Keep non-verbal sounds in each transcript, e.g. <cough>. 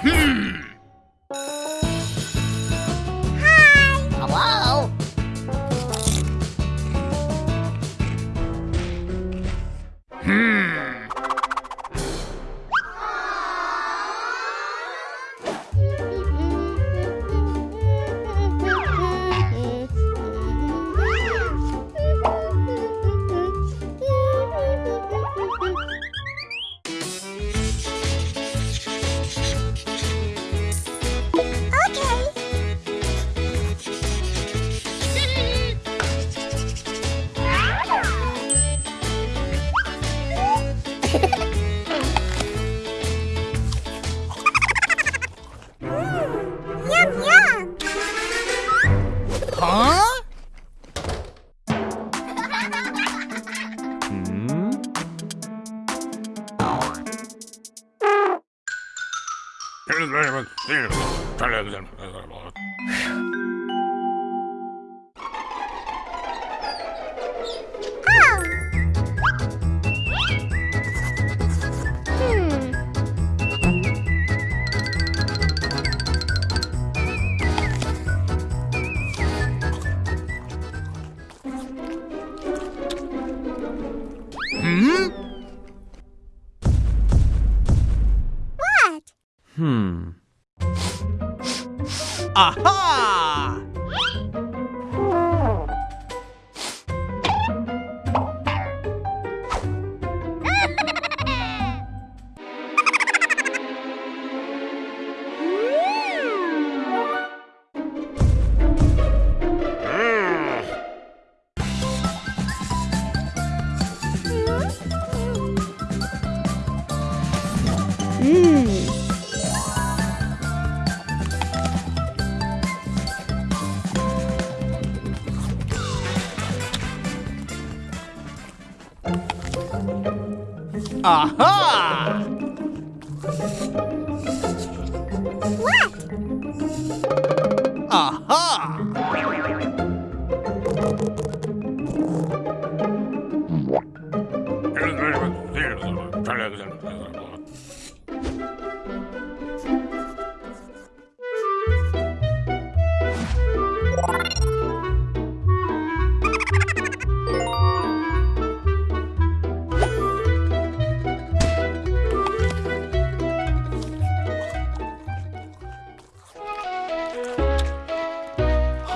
Hmm. Görüşmek üzere. Hmm. Aha! Aha! What? Aha!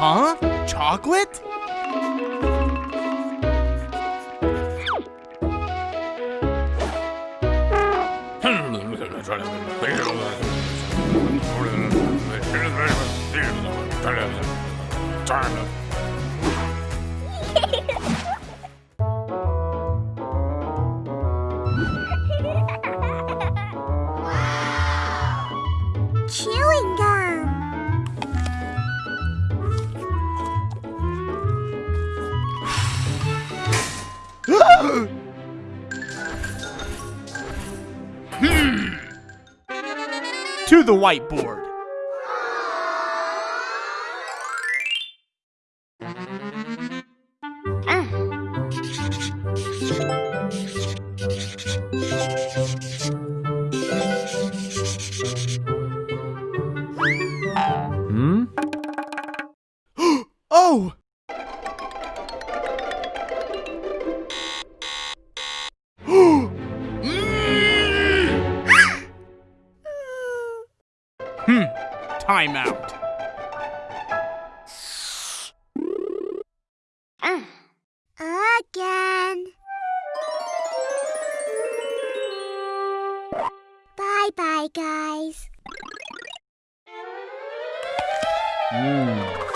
Huh? Chocolate? <laughs> Chewing To the whiteboard. Hmm? <gasps> Oh! Timeout. Again. Bye bye, guys. Hmm.